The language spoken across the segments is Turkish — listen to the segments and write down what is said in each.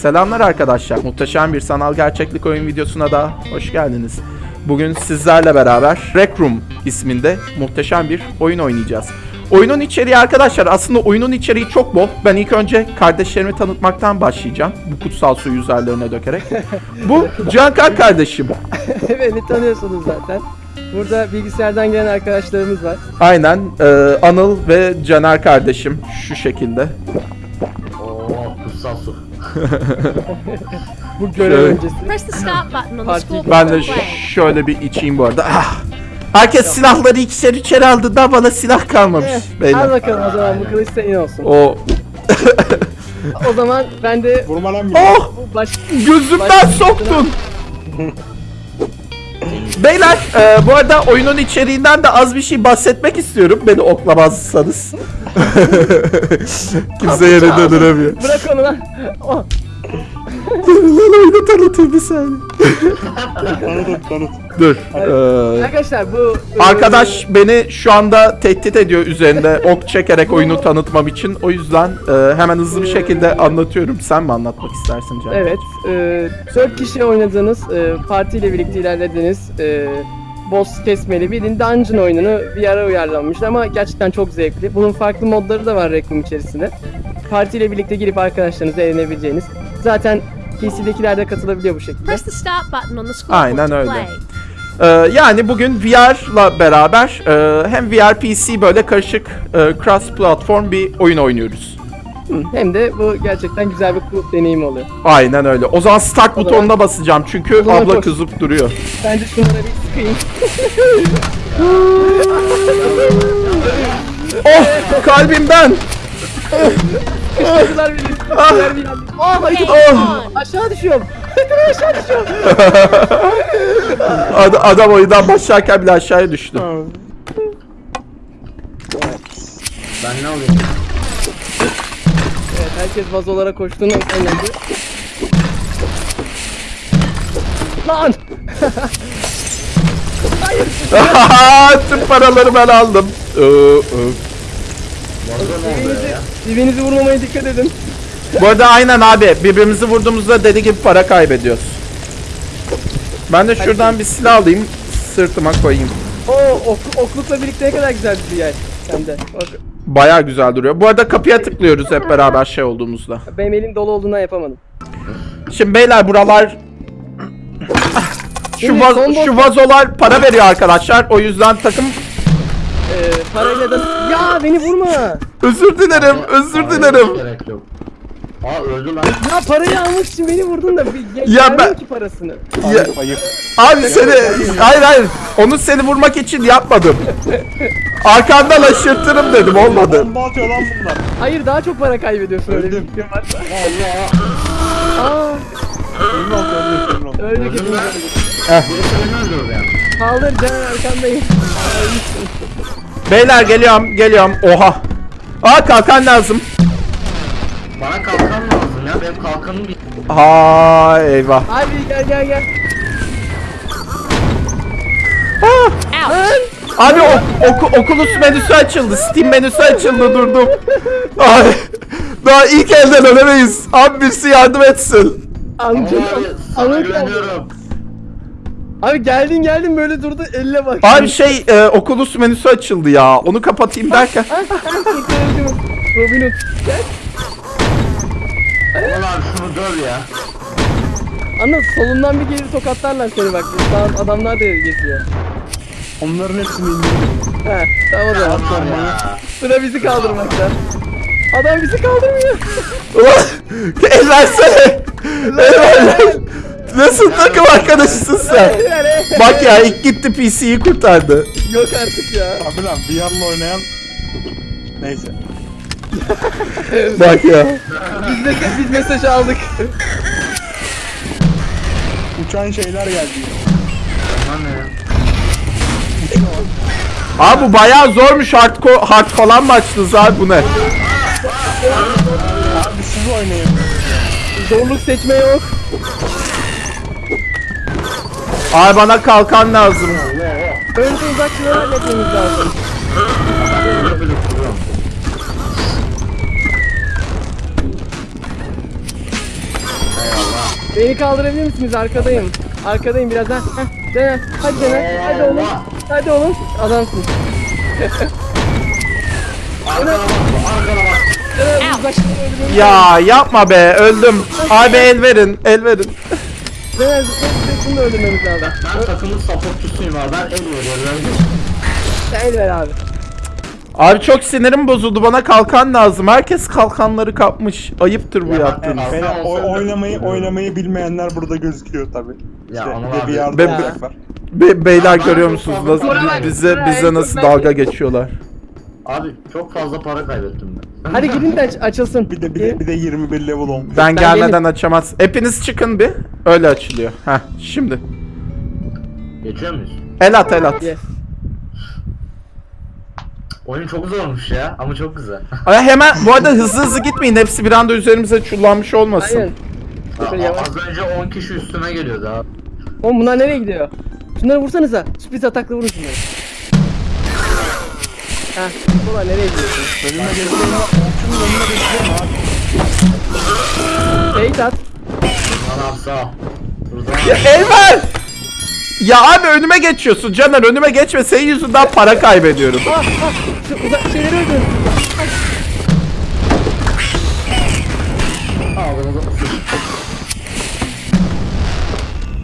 Selamlar arkadaşlar. Muhteşem bir sanal gerçeklik oyun videosuna da hoş geldiniz. Bugün sizlerle beraber Rec Room isminde muhteşem bir oyun oynayacağız. Oyunun içeriği arkadaşlar aslında oyunun içeriği çok bol. Ben ilk önce kardeşlerimi tanıtmaktan başlayacağım. Bu kutsal suyu üzerlerine dökerek. Bu Cankar kardeşim. Beni tanıyorsunuz zaten. Burada bilgisayardan gelen arkadaşlarımız var. Aynen e, Anıl ve Caner kardeşim şu şekilde. Oo kutsal su. Bu görev Şöyle. öncesi. Press the start button on the Party scoreboard Ben de şöyle bir içeyim bu arada. Ah! Herkes silahları ikişer içeri aldı da bana silah kalmamış. Eh, Beyler. Al bakalım o zaman bu kılıç senin olsun. O O zaman ben de Vurma lan Oh! bu baş... Gözümden Baş- soktun. Beyler e, bu arada oyunun içeriğinden de az bir şey bahsetmek istiyorum. Beni oklamazsanız. Kimse yerinde duramıyor. Bırak onu lan. Oh, Lan oyunu tanıtayım bir saniye. Tanıt tanıt. Dur. e, arkadaşlar bu... Arkadaş beni şu anda tehdit ediyor üzerinde ok çekerek oyunu tanıtmam için. O yüzden e, hemen hızlı bir şekilde anlatıyorum. Sen mi anlatmak istersin Can? Evet. E, 4 kişi oynadığınız, e, partiyle birlikte ilerlediğiniz e, boss kesmeli bir dungeon oyununu bir ara uyarlanmış ama gerçekten çok zevkli. Bunun farklı modları da var Requiem içerisinde. Partiyle birlikte girip arkadaşlarınızla eğlenebileceğiniz. Zaten PC'dekiler de katılabiliyor bu şekilde. Press the start button on the scoreboard Aynen to öyle. play. Ee, yani bugün VR'la beraber e, hem VR PC böyle karışık e, cross platform bir oyun oynuyoruz. Hı, Hem de bu gerçekten güzel bir kulüp deneyimi oluyor. Aynen öyle. O zaman start O zaman- butonuna basacağım çünkü abla çok- kızıp duruyor. Bence şunlara bir sıkayım. Oh kalbimden. Kışkırttılar beni. Kışkırttılar beni. Aa hayır. Oh. Aşağı düşüyorum. aşağı düşüyorum. Ad- adam oyundan başlarken bile aşağıya düştü. Ben ne alayım? Evet herkes vazolara koştuğunu anladı. Lan! Tüm paraları ben aldım. Ee, Vazgeçme oluyor ya. Dibinizi vurmamaya dikkat edin. Bu arada aynen abi birbirimizi vurduğumuzda deli gibi para kaybediyoruz. Ben de şuradan bir silah alayım sırtıma koyayım. Oo ok, oklukla birlikte ne kadar güzel bir yer sende. Bak, Baya güzel duruyor. Bu arada kapıya tıklıyoruz hep beraber şey olduğumuzda. benim elim dolu olduğundan yapamadım. Şimdi beyler buralar şu, Şimdi vaz- son boss- şu vazolar para veriyor arkadaşlar. O yüzden takım Ee, parayla da... Ya beni vurma! özür dilerim, özür dilerim. Gerek yok. Aa öldü lan. Ya parayı almak için beni vurdun da bir Ya vermem ben- ki parasını. Ya, abi seni hayır hayır onu seni vurmak için yapmadım. Arkandan aşırtırım dedim olmadı. Bomba atıyor lan bunlar. Hayır daha çok para kaybediyorsun öyle bir Öldüm. fikrin varsa. Allah. Aa, öldü öldürdü yani. Kaldır Caner arkandayım. Beyler geliyorum geliyorum. Oha. Aa kalkan lazım. Bana kalkan lazım ya. Benim kalkanım bitti. Ha eyvah. Abi gel gel gel. Ah! Abi o, oku, Oculus menüsü açıldı. Steam menüsü açıldı durdum. Ay, daha ilk elden ölemeyiz. Abi birisi yardım etsin. Ama Amca. abi sana Amca. güveniyorum. Abi geldin geldin böyle durdu elle bak. Abi şey e, Oculus menüsü açıldı ya. Onu kapatayım derken. Robin Hood. Gel. Aman abi şunu döv ya. Anladın solundan bir geri tokatlarlar seni bak. Sağ adamlar da geziyor. Onların hepsini indirdim. He tamam o zaman. Aman ya. Sıra bizi kaldırmakta. Adam bizi kaldırmıyor. Ulan el versene. El ver. Nasıl takım arkadaşısın sen? Bak ya ilk gitti PC'yi kurtardı. Yok artık ya. Abi lan VR'la oynayan neyse. Bak ya. Biz, de, biz mesaj aldık. Uçan şeyler geldi. Aman ya. Abi bu bayağı zormuş hard, hard falan mı açtınız abi bu ne? Abi siz oynayın. Zorluk seçme yok. Abi bana kalkan lazım. Önce uzakçıları halletmemiz lazım. Beni kaldırabilir misiniz? Arkadayım. Arkadayım birazdan. Heh, Caner. Hadi Caner. Hadi oğlum. Hadi oğlum. Adamsın. Arkana bak, arkana bak. Caner uzaktan öldürüyorum. Ya yapma be öldüm. Abi el verin el verin. Caner zıplayıp da öldürmemiz lazım. Ben takımın supportusuyum abi. Ben el veriyorum. Sen el ver abi. Abi çok sinirim bozuldu bana kalkan lazım. Herkes kalkanları kapmış. Ayıptır bu Ya ben- yaptığınız. ben- Beyler, oy- oynamayı oynamayı bilmeyenler burada gözüküyor tabi. Ya İşte bir de abi. yardım Be- var. Be- beyler Ben görüyor musunuz nasıl bize bize nasıl ben- dalga geçiyorlar. Abi çok fazla para kaybettim ben. Hadi gidin de aç- açılsın. Bir de bir de, bir de 21 level olmuş. Ben Ben gelmeden açamaz. Hepiniz çıkın bir. Öyle açılıyor. Heh şimdi. Geçiyor muyuz? El at el at. Yes. Oyun çok zormuş ya ama çok güzel. Ay hemen bu arada hızlı hızlı gitmeyin. Hepsi bir anda üzerimize çullanmış olmasın. Aynen. Şöyle Aa, yavaş. Az önce 10 kişi üstüme geliyordu abi. Oğlum bunlar nereye gidiyor? Şunları vursanıza. Sürpriz atakla vurun şunları. Heh. Bunlar nereye gidiyorsun? Önüme geçiyorum. Okçunun önüne geçiyorum abi. Bait at. Lan. Ya abi önüme geçiyorsun Caner önüme geçme senin yüzünden para kaybediyorum. Ah ah. Uzak şeyleri. Ağzımıza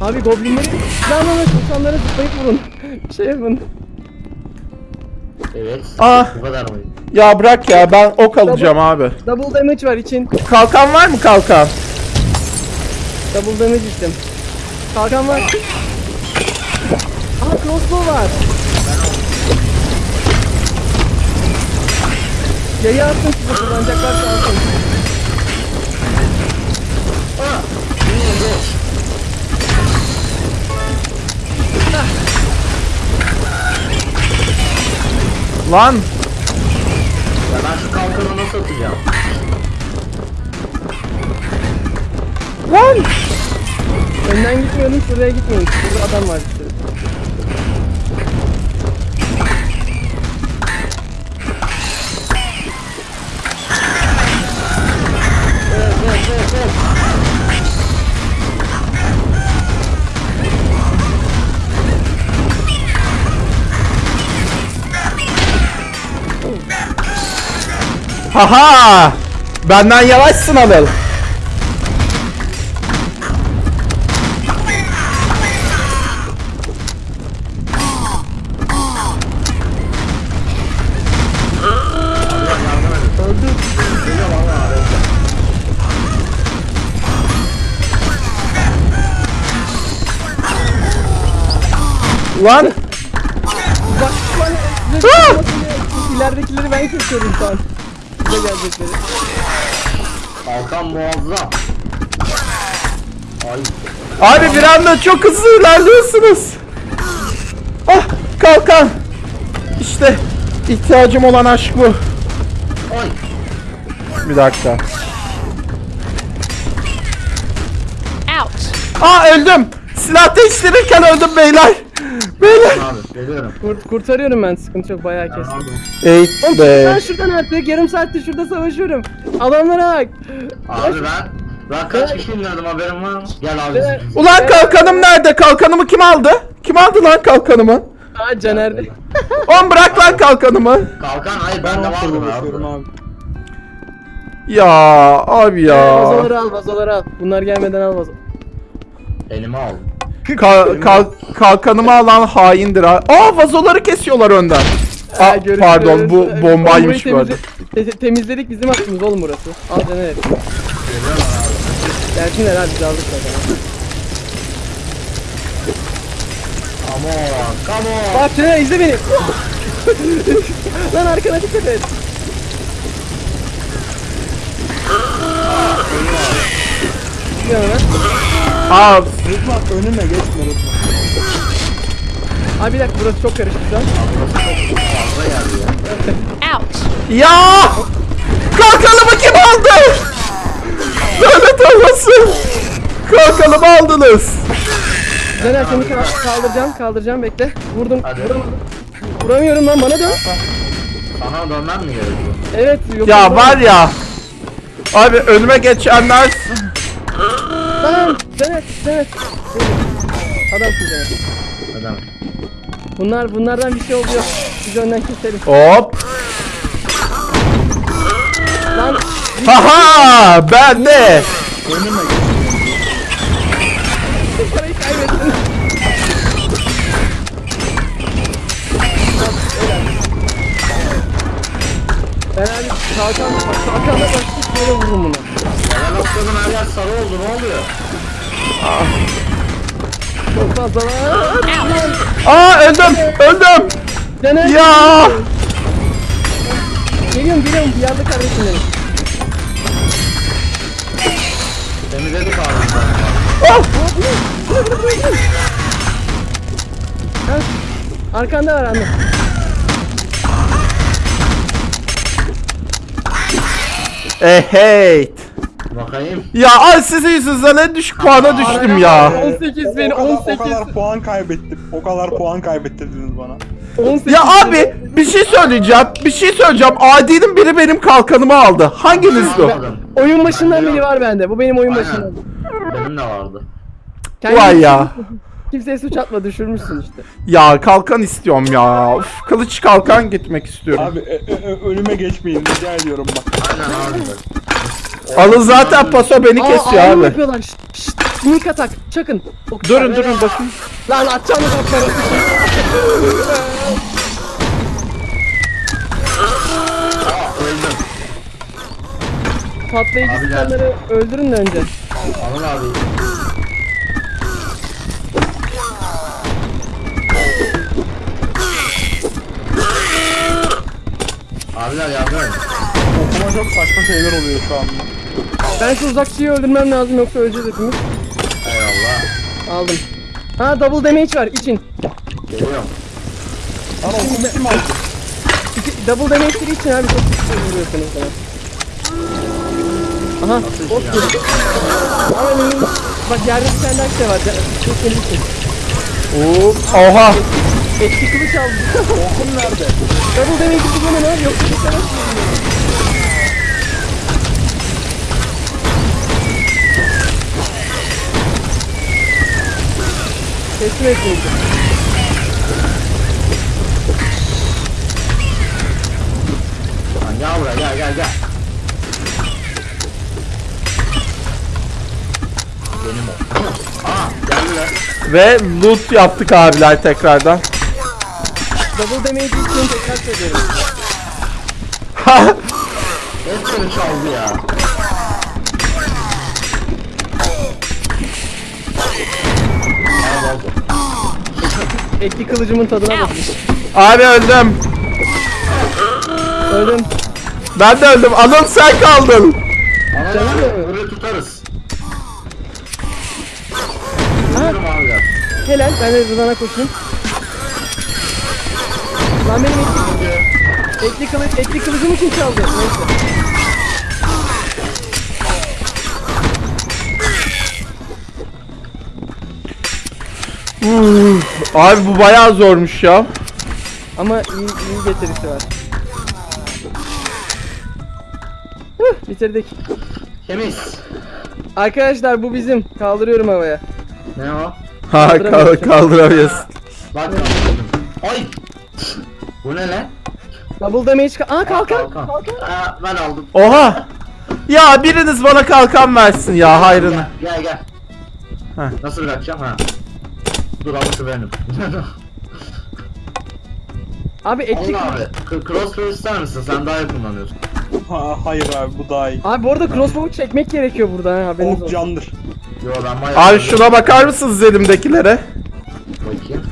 Abi goblinleri silahlarla insanlara zıplayıp vurun. şey yapın. Evet. Ah. Bu kadar mı? Ya bırak ya ben ok alacağım abi. Double damage var için. Kalkan var mı kalkan? Double damage içtim. Kalkan var. Aha crossbow var. Yayı attım size kullanacaklar kalsın. Lan Ya ben şu kalkanı nasıl atacağım? lan. Önden gitmiyorum şuraya gitmeyin. Burada adam var Haha. Benden yavaşsın Anıl. Lan. Bak şu an size Ah! çıkmasını- ileridekileri ben kesiyorum Size gelecekleri. Kalkan muazzam. Ay. Abi bir anda çok hızlı ilerliyorsunuz. Ah kalkan. İşte ihtiyacım olan aşk bu. Ay. Bir dakika. Ouch. Aa öldüm. Silah değiştirirken öldüm beyler. Beyler. Abi geliyorum. Kurt, kurtarıyorum ben sıkıntı yok bayağı kestim. Oğlum be. ben şuradan artık yarım saattir şurada savaşıyorum. Adamlara bak. Abi ben ben kaç kişi indirdim haberin var mı? Gel abi. Evet. Ulan kalkanım nerede? Kalkanımı kim aldı? Kim aldı lan kalkanımı? Aa Caner'de. On bırak lan kalkanımı. Kalkan hayır Ben de okçuyla vardı uğraşıyorum abi. Ya abi ya. Vazoları al vazoları al. Bunlar gelmeden al vazo. Elime al. Ka- kal- kalkanımı alan haindir ha. Aa vazoları kesiyorlar önden. Aa, Ha, görüşürüz. pardon bu Ee, bombaymış bu arada. temizle- te- te- temizledik bizim hakkımız oğlum burası. Al Caner. Gelsinler abi biz aldık zaten. Come on. Come on. Bak Caner izle beni. Lan arkana dikkat et. Yanına. Aa Rıdvan önüme geçme Rıdvan. Abi bir dakika burası çok karışık şu an. Fazla geldi ya. Ouch. ya kalkanımı kim aldı? Lanet olmasın. Kalkanımı aldınız. Caner seni ka- kaldıracağım kaldıracağım bekle. Vurdum. Hadi. Vuramadım. Vuramıyorum lan bana dön. Sana dönmem mi gerekiyor? Evet yok. Ya var ya. Abi önüme geçenler Lan Caner Caner. Adamsın Caner. Adam. Bunlar bunlardan bir şey oluyor. Biz önden keselim. Hop. Lan Haha ben de. Önüme parayı kaybettin. Ben abi kalkan kalkanla başlayıp böyle vururum bunu. Atladım her yer sarı oldu ne oluyor? Çok fazla lan. Aa öldüm öldüm. Caner. Ya. Geliyorum geliyorum bir yerde kardeşim benim. Temizledik abi. Oh. Arkanda var anne. Eheyt. Bakayım. Ya ay sizin yüzünüzden en düşük puana düştüm ya. 18 beni o, kadar, 18. o kadar puan kaybettim. O kadar puan kaybettirdiniz bana. 18 Ya abi bir şey söyleyeceğim. Bir şey söyleyeceğim. Adi'nin biri benim kalkanımı aldı. Hanginiz bu? Oyun başından biri var bende. Bu benim oyun Aynen. başından. Benim de vardı. Kendin Vay ya. Kimseye suç atma düşürmüşsün işte. Ya kalkan istiyorum ya. Uf, kılıç kalkan gitmek istiyorum. Abi e, e, e, önüme geçmeyin rica ediyorum bak. Aynen abi. Alın zaten paso beni kesiyor ağır abi. yapıyorlar. Şşt, şşt. Sneak atak. Çakın. Ok- Durun durun bakın. Lan atacağım mı okları? Aa öldüm. Patlayıcı Abi gel. silahları öldürün de önce. Alın abi. Abiler yardım edin. Okuma çok saçma şeyler oluyor şu anda. Ben şu uzakçıyı öldürmem lazım yoksa öleceğiz hepimiz. Eyvallah. Aldım. Ha double damage var için. Geliyorum. Lan okumu kim aldı? İki, double damage'leri için abi çok güçlü vuruyorsunuz bana. Aha, ot geliyor. Ama benim- bak yerde bir tane daha şey var. Çok benim için. Oo, Oha. Etki kılıç aldım. Okum nerede? double damage'i kullanın abi yoksa bir tane Teslim. Lan gel buraya gel gel gel. Benim o. Aa geldiler. Ve loot yaptık abiler tekrardan. Double damage için tekrar söylüyorum. Hepsini çaldı ya. Etki kılıcımın tadına bakın. Abi öldüm. Öldüm. Ben de öldüm. Anıl sen kaldın. Benim. böyle tutarız. Helal. Ben de Rıdvan'a koşayım. Lan benim etki, etki, kılıç, etki kılıcımı kim çaldı? Neyse. Abi bu bayağı zormuş ya. Ama iyi, iyi getirisi var. Bitirdik. Temiz. Arkadaşlar bu bizim. Kaldırıyorum havaya. Ne o? Ha kal kaldıramıyorsun. Bak kaldırdım. Ay. Bu ne lan? Double damage ka- Aa kalkan. Kalkan. Aa, ben aldım. Oha. Ya biriniz bana kalkan versin ya hayrını. Gel gel. gel. Heh. Nasıl bırakacağım ha? Dur alışı benim. Abi kılıç. abi. Crossbow ister misin? Sen daha iyi kullanıyorsun. Ha, hayır abi bu daha iyi. Abi bu arada crossbow'u çekmek gerekiyor burada ha haberiniz Ok olsun. candır. Yo ben bayağı... Abi şuna bakar mısınız elimdekilere? Bakayım.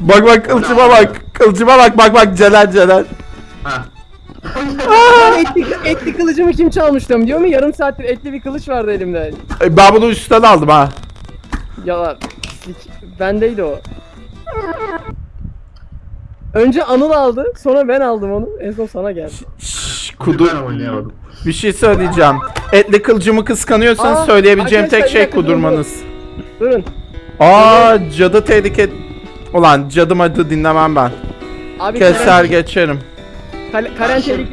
Bak bak kılıcıma bak. Kılıcıma bak bak bak Celal Celal. Ha. Etli, etli kılıcımı kim çalmış diyorum diyor mu? Yarım saattir etli bir kılıç vardı elimde. E, Ben bunu üstten aldım ha. Yalan. Pislik. Bendeydi o. Önce Anıl aldı, sonra ben aldım onu. En son sana geldi. Şşş Ben kudur. oynayamadım. Bir şey söyleyeceğim. Etli kılıcımı kıskanıyorsanız Aa, söyleyebileceğim tek şey dakika, kudurmanız. Durun. Aa cadı tehlike... Ulan cadım adı dinlemem ben. Abi Keser Karen, geçerim. Karen, Karen tehlike...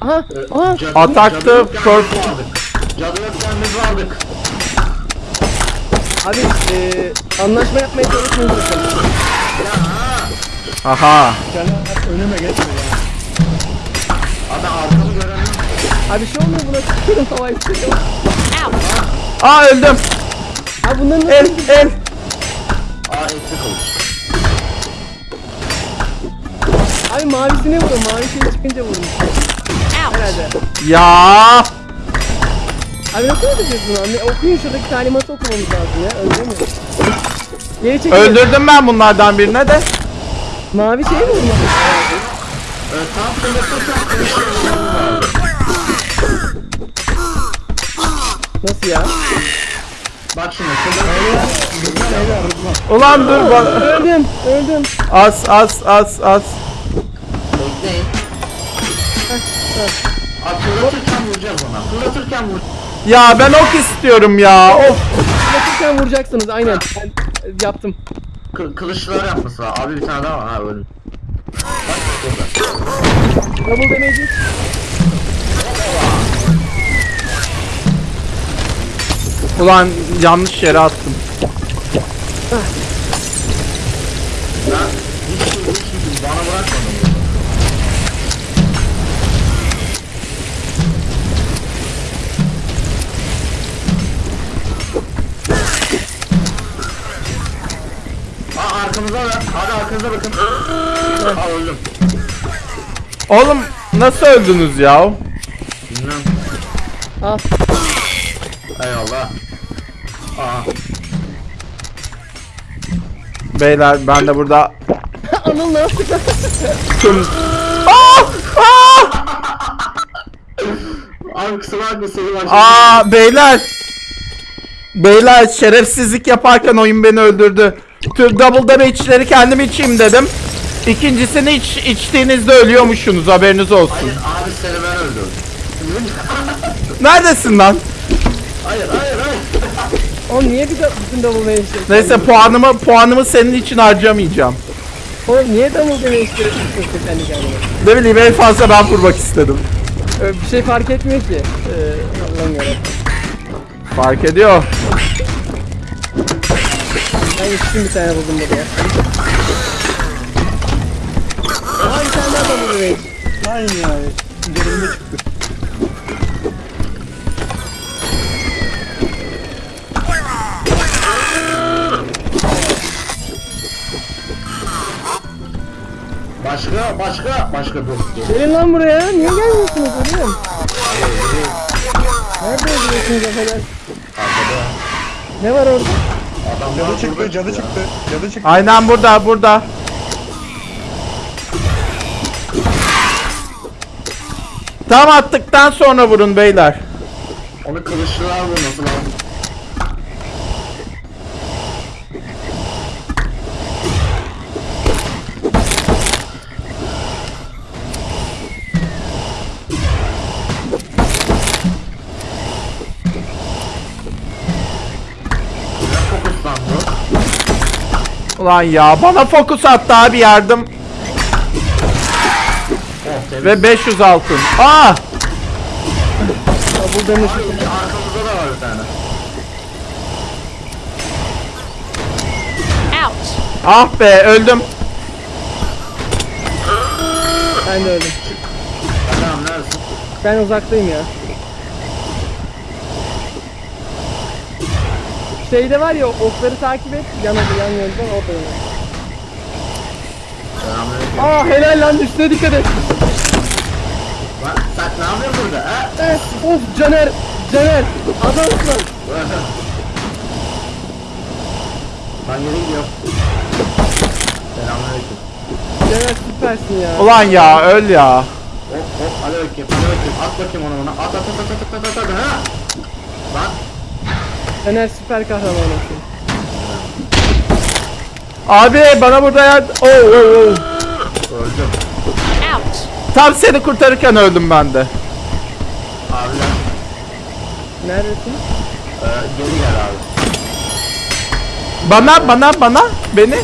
Aha, aha. Cadı- Atakta cadı biz vardık. Cadı yokken biz vardık. Abi e, anlaşma yapmaya sakın. Aha. Caner önüme geçme ya. Abi arkamı göremiyorum. Abi şey olmuyor buna çıkıyorum havayı çıkıyorum. Aa öldüm. Abi bunların nasıl... El el. Aa etli kılıç. Abi mavisine vurun. Mavi şey çıkınca vurun. Herhalde. Ya. Abi nasıl öldüreceğiz bunu? Anne, okuyun şuradaki talimatı okumamız lazım ya. Öldüremiyor. Geri çekilin. Öldürdüm ben bunlardan birine de. Mavi şey mi vurmak? Ee, tam. Nasıl ya? Bak şimdi Ulan dur bak. Öldüm. Öldüm. Az az az az. bekleyin. Abi fırlatırken vuracağız ona. Fırlatırken vur. Ya ben ok istiyorum ya. Of. Fırlatırken vuracaksınız aynen. Ben e, yaptım. Kı kılıçlar yapması var. Abi bir tane daha var. Ha öldüm. Double damage. Ulan yanlış yere attım. Hadi arkanıza bakın. Aa öldüm. Oğlum nasıl öldünüz ya? Bilmem. Al. Eyvallah. Aa. Beyler ben de burada Anıl ne yaptı? tüm... Aa! Aa! Abi kusura bakma seni başladım. Aa beyler. Beyler şerefsizlik yaparken oyun beni öldürdü. Tüm double damage'leri kendim içeyim dedim. İkincisini iç, içtiğinizde ölüyormuşsunuz haberiniz olsun. Hayır abi seni ben öldürdüm. Neredesin lan? hayır hayır hayır. Oğlum niye bir de bütün double damage Neyse puanımı puanımı senin için harcamayacağım. Oğlum niye double damage yapıyorsun kendi kendine? Ne bileyim en fazla ben vurmak istedim. Ö, Bir şey fark etmiyor ki. Ee, Allah'ım yarabbim. Fark ediyor. Ben yetiştim bir tane buldum burada ya. Aa bir tane daha double damage. Aynı yani. Üzerinde çıktı. Başka başka başka dur. dur. Gelin lan buraya. Niye gelmiyorsunuz oğlum? Nerede öldürüyorsunuz efendim? Arkada. Ne var orada? Adamlar Cadı çıktı, cadı çıktı. Cadı çıktı. Aynen burada burada. Tam attıktan sonra vurun beyler. Onu kılıçlılar vurması lazım. Ulan ya bana fokus attı abi yardım. Oh temiz. Ve 500 altın. Aa! Double damage. Arkamızda da var bir tane. Ouch. Ah be öldüm. Ben de öldüm. Tamam neredesin? Ben uzaktayım ya. Şeyde var ya okları takip et. Yan adı yan yönden orada yana. Selamünaleyküm. Aa helal lan üstüne dikkat et. Lan sen ne yapıyorsun burada ha? Eh, of Caner. Caner. Adamsın. Ben geri gidiyorum. Selamünaleyküm. Caner süpersin ya. Ulan ya öl ya. Hop hop hadi bakayım hadi bakayım at bakayım onu bana at at at at at at at at ha Lan Caner süper kahramanısın. Abi bana burada yardım. Oo, oo, oo. öldüm Ouch. Tam seni kurtarırken öldüm ben de. abiler Neredesin? e, geri gel abi Bana bana bana beni.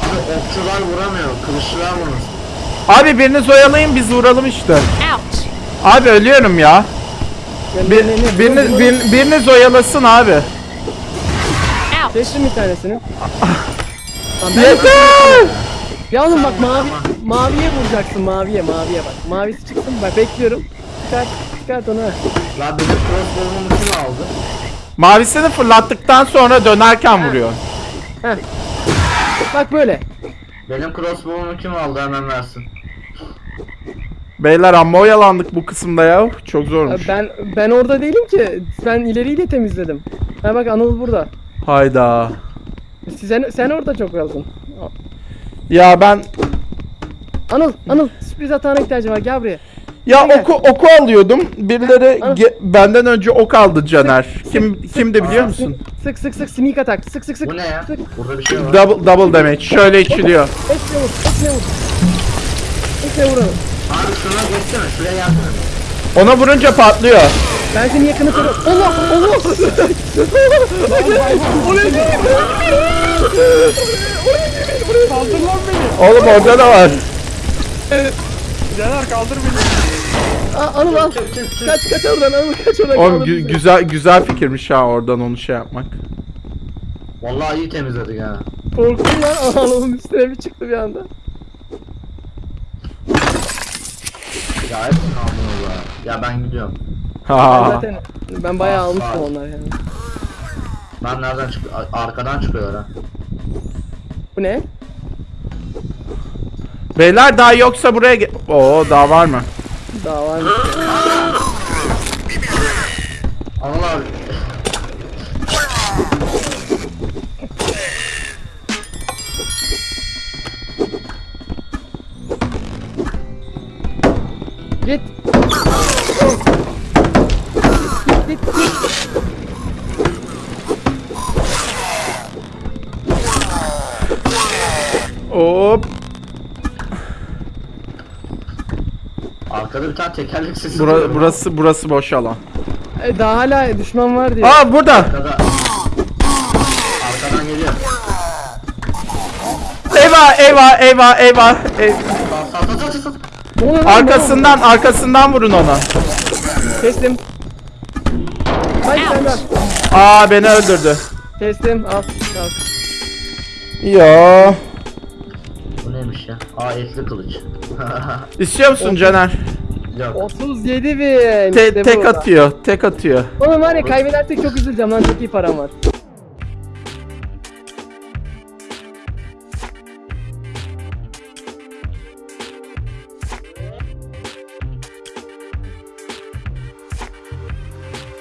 Abi okçular vuramıyor kılıçlılar vurur Abi biriniz oyalayın biz vuralım işte. Ouch. Abi ölüyorum ya. Bir, biriniz, bir- biriniz oyalasın abi. Kestim bir tanesini. Lan ben- Yeter! Ya oğlum bak mavi, maviye vuracaksın maviye maviye bak. Mavisi çıksın bak bekliyorum. Çıkart, çıkart onu. ha. La benim crossbow'umu kim aldı? Mavisini fırlattıktan sonra dönerken vuruyor. Heh. Bak böyle. Benim crossbow'umu kim aldı hemen versin. Beyler amma oyalandık bu kısımda ya. Çok zormuş. Ben ben orada değilim ki. Ben ileriyi de temizledim. Ha bak Anıl burada. Hayda. Sen, sen orada çok kaldın. Ya ben Anıl, Anıl sürpriz atağına ihtiyacım var gel buraya. ya Gel. oku oku alıyordum. Birileri ge- benden önce ok aldı Caner. Kim kimdi biliyor musun? Sık sık sık sneak atak. Sık sık sık. Bu ne ya? Sık. Burada bir şey var. Double double damage. Şöyle içiliyor. Ekle vur, ekle vur. Ekle vur Anıl. Abi şuna geçsene. Şuraya gelsene. Ona vurunca patlıyor. Ben seni yakını koruyorum. Allah Allah. Oraya değil. Kaldır lan beni. Oğlum orada da var. Caner kaldır beni. Aa, Anıl al. Kaç kaç oradan Anıl kaç oradan. Oğlum gü- güzel güzel fikirmiş ha oradan onu şey yapmak. Vallahi iyi temizledik ha. Korktum lan Anıl'ın üstüne bir çıktı bir anda. Ya hepsini aldınız ya. Ya ben gidiyorum. Ben zaten ben bayağı almıştım onlar yani. Ben nereden çık? Ar- Arkadan çıkıyorlar ha. Bu ne? Beyler daha yoksa buraya ge- Oo daha var mı? Daha var mı? Anıl abi. Tane tekerlek sesi Bura- duyuyorum. burası burası boş alan. E, daha hala düşman var diye. Aa burada. Arkada. Arkadan geliyor. Eyvah eyvah eyvah eyvah. Ey- Sat sat sat sat sat. Ne oluyor lan? Arkasından arkasından vurun ona. Kestim. Hayır sen de. Aa beni öldürdü. Kestim. Al. Al. Ya. Bu neymiş ya? Aa etli kılıç. İstiyor musun Caner? Yok. 37 bin. Te- İşte bu. tek atıyor. Tek atıyor. Oğlum var ya kaybedersek çok üzüleceğim lan çok iyi param var.